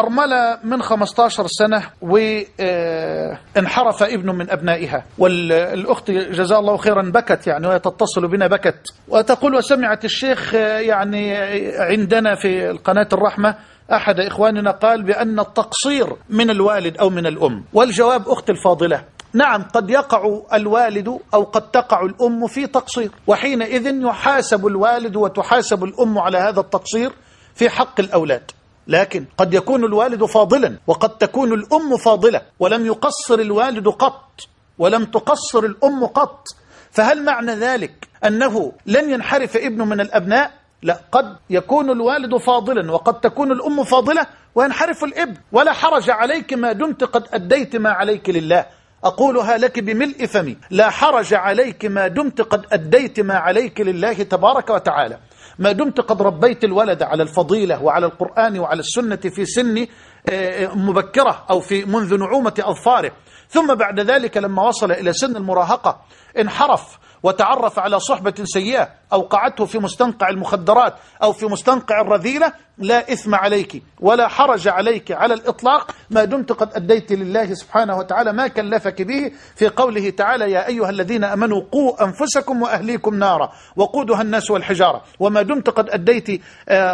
أرملة من 15 سنة وانحرف ابن من أبنائها. والأخت جزاها الله خيرا بكت يعني وهي تتصل بنا بكت. وتقول وسمعت الشيخ يعني عندنا في القناة الرحمة أحد إخواننا قال بأن التقصير من الوالد أو من الأم. والجواب أخت الفاضلة نعم قد يقع الوالد أو قد تقع الأم في تقصير. وحينئذ يحاسب الوالد وتحاسب الأم على هذا التقصير في حق الأولاد. لكن قد يكون الوالد فاضلا وقد تكون الأم فاضلة ولم يقصر الوالد قط ولم تقصر الأم قط فهل معنى ذلك أنه لن ينحرف ابن من الأبناء؟ لا قد يكون الوالد فاضلا وقد تكون الأم فاضلة وينحرف الابن ولا حرج عليك ما دمت قد أديت ما عليك لله. أقولها لك بملء فمي لا حرج عليك ما دمت قد أديت ما عليك لله تبارك وتعالى. ما دمت قد ربيت الولد على الفضيلة وعلى القرآن وعلى السنة في سن مبكرة أو في منذ نعومة أظفاره. ثم بعد ذلك لما وصل إلى سن المراهقة انحرف. وتعرف على صحبة سيئة أوقعته في مستنقع المخدرات أو في مستنقع الرذيلة لا إثم عليك ولا حرج عليك على الإطلاق. ما دمت قد أديت لله سبحانه وتعالى ما كلفك به. في قوله تعالى يا أيها الذين أمنوا قوا أنفسكم وأهليكم نارا وقودها الناس والحجارة. وما دمت قد أديت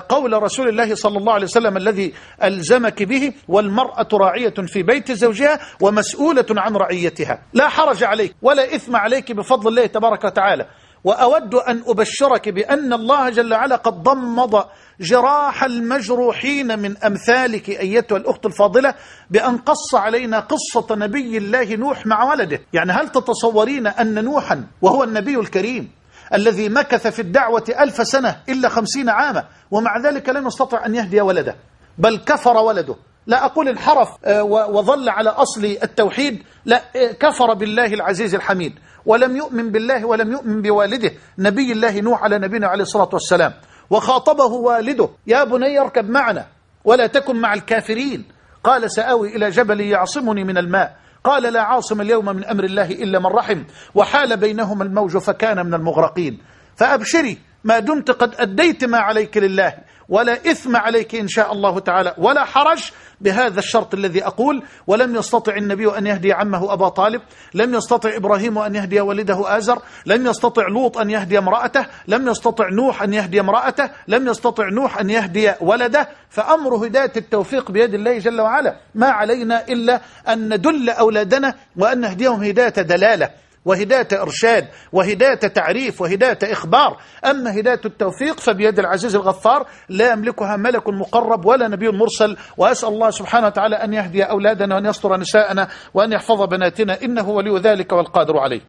قول رسول الله صلى الله عليه وسلم الذي ألزمك به والمرأة راعية في بيت زوجها ومسؤولة عن رعيتها. لا حرج عليك ولا إثم عليك بفضل الله تبارك وتعالى. وأود أن أبشرك بأن الله جل وعلا قد ضمض جراح المجروحين من أمثالك أيتها الأخت الفاضلة بأن قص علينا قصة نبي الله نوح مع ولده. يعني هل تتصورين أن نوحا وهو النبي الكريم الذي مكث في الدعوة ألف سنة إلا خمسين عاما ومع ذلك لم يستطع أن يهدي ولده بل كفر ولده لا أقول انحرف وظل على أصل التوحيد لا كفر بالله العزيز الحميد ولم يؤمن بالله ولم يؤمن بوالده نبي الله نوح على نبينا عليه الصلاة والسلام وخاطبه والده يا بني اركب معنا ولا تكن مع الكافرين قال سآوي إلى جبل يعصمني من الماء قال لا عاصم اليوم من أمر الله إلا من رحم وحال بينهما الموج فكان من المغرقين فأبشري ما دمت قد أديت ما عليك لله ولا إثم عليك إن شاء الله تعالى ولا حرج بهذا الشرط الذي أقول ولم يستطع النبي أن يهدي عمه أبا طالب لم يستطع إبراهيم أن يهدي والده آزر لم يستطع لوط أن يهدي امرأته لم يستطع نوح أن يهدي امرأته لم يستطع نوح أن يهدي ولده فأمر هداية التوفيق بيد الله جل وعلا. ما علينا إلا أن ندل أولادنا وأن نهديهم هداية دلالة. وهداية إرشاد وهداية تعريف وهداية إخبار. أما هداية التوفيق فبيد العزيز الغفار لا يملكها ملك مقرب ولا نبي مرسل. وأسأل الله سبحانه وتعالى أن يهدي أولادنا وأن يستر نساءنا وأن يحفظ بناتنا. إنه ولي ذلك والقادر عليه.